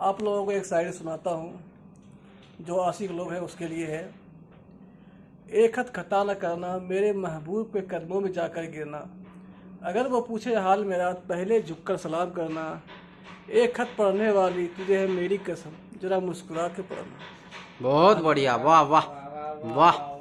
आप लोगों को एक शायरी सुनाता हूँ, जो आशिक लोग हैं, उसके लिए है। एक हद खता न करना, मेरे महबूब के कदमों में जाकर गिरना। अगर वो पूछे हाल मेरा, पहले झुककर सलाम करना। एक खत पढ़ने वाली, तुझे है मेरी कसम, जरा मुस्कुरा के पढ़ना। बहुत बढ़िया, वाह वाह वाह।